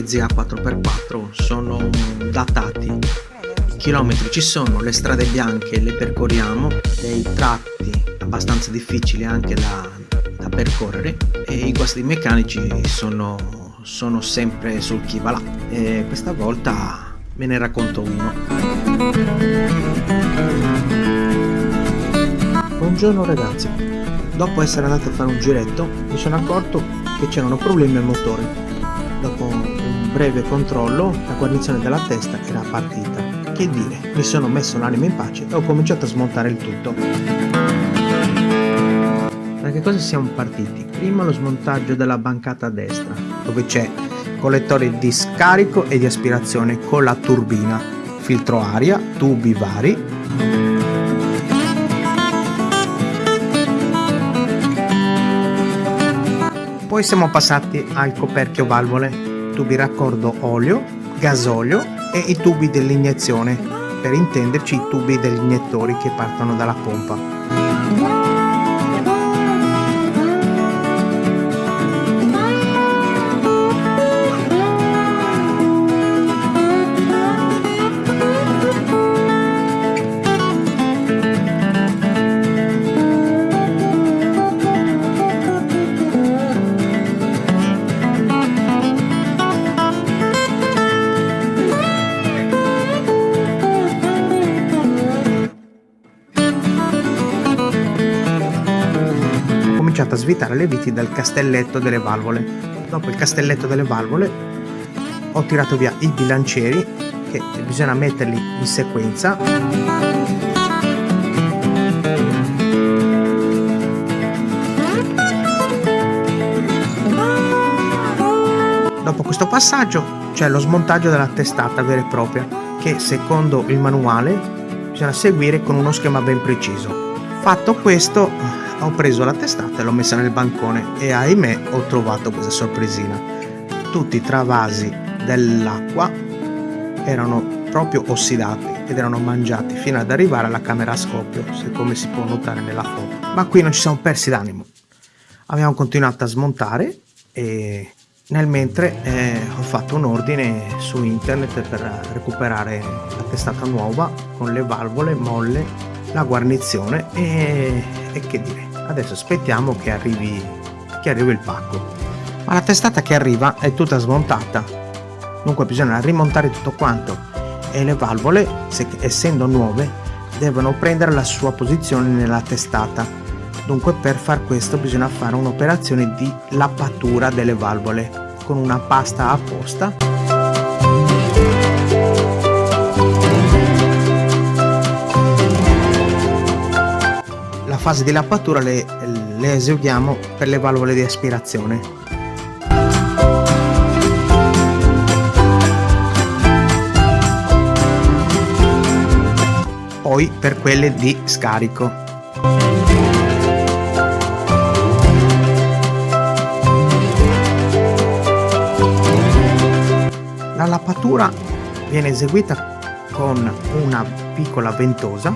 mezzi a 4x4 sono datati. I chilometri ci sono le strade bianche le percorriamo dei tratti abbastanza difficili anche da, da percorrere e i guasti meccanici sono, sono sempre sul chi va là. E questa volta ve ne racconto uno. Buongiorno ragazzi. Dopo essere andato a fare un giretto mi sono accorto che c'erano problemi al motore breve controllo la guarnizione della testa era partita. Che dire mi sono messo l'anima in pace e ho cominciato a smontare il tutto. Da che cosa siamo partiti? prima lo smontaggio della bancata a destra dove c'è collettore di scarico e di aspirazione con la turbina. Filtro aria tubi vari. Poi siamo passati al coperchio valvole, tubi raccordo olio, gasolio e i tubi dell'iniezione, per intenderci i tubi degli iniettori che partono dalla pompa. A svitare le viti dal castelletto delle valvole. Dopo il castelletto delle valvole ho tirato via i bilancieri che bisogna metterli in sequenza Dopo questo passaggio c'è lo smontaggio della testata vera e propria che secondo il manuale bisogna seguire con uno schema ben preciso. Fatto questo ho preso la testata e l'ho messa nel bancone e ahimè ho trovato questa sorpresina. Tutti i travasi dell'acqua erano proprio ossidati ed erano mangiati fino ad arrivare alla camera a scoppio, come si può notare nella foto. Ma qui non ci siamo persi d'animo. Abbiamo continuato a smontare e nel mentre eh, ho fatto un ordine su internet per recuperare la testata nuova con le valvole molle, la guarnizione e, e che dire adesso aspettiamo che arrivi, che arrivi il pacco. Ma la testata che arriva è tutta smontata. Dunque bisogna rimontare tutto quanto. E le valvole se, essendo nuove devono prendere la sua posizione nella testata. Dunque per far questo bisogna fare un'operazione di lappatura delle valvole con una pasta apposta fase di lappatura le, le eseguiamo per le valvole di aspirazione. Poi per quelle di scarico. La lappatura viene eseguita con una piccola ventosa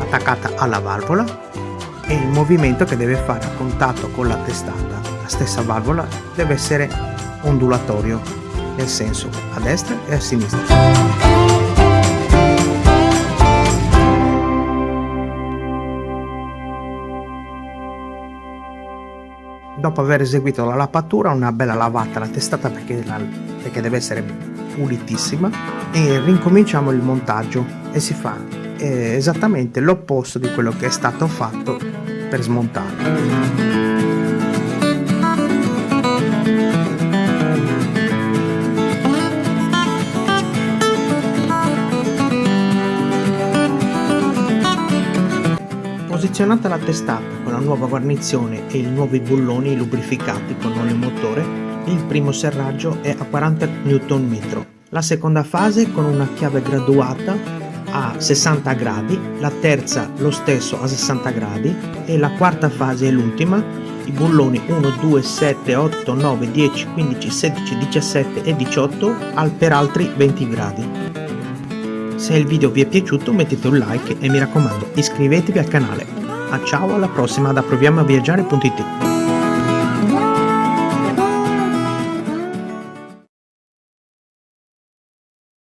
attaccata alla valvola e il movimento che deve fare a contatto con la testata, la stessa valvola, deve essere ondulatorio, nel senso a destra e a sinistra. Dopo aver eseguito la lappatura, una bella lavata alla testata perché, la, perché deve essere pulitissima e rincominciamo il montaggio e si fa eh, esattamente l'opposto di quello che è stato fatto per smontare. Posizionata la testata con la nuova guarnizione e i nuovi bulloni lubrificati con olio motore, il primo serraggio è a 40 Nm. La seconda fase con una chiave graduata a 60 gradi, la terza lo stesso a 60 gradi e la quarta fase è l'ultima, i bulloni 1, 2, 7, 8, 9, 10, 15, 16, 17 e 18 al per altri 20 gradi. Se il video vi è piaciuto mettete un like e mi raccomando iscrivetevi al canale. A ciao alla prossima da proviamoaviaggiare.it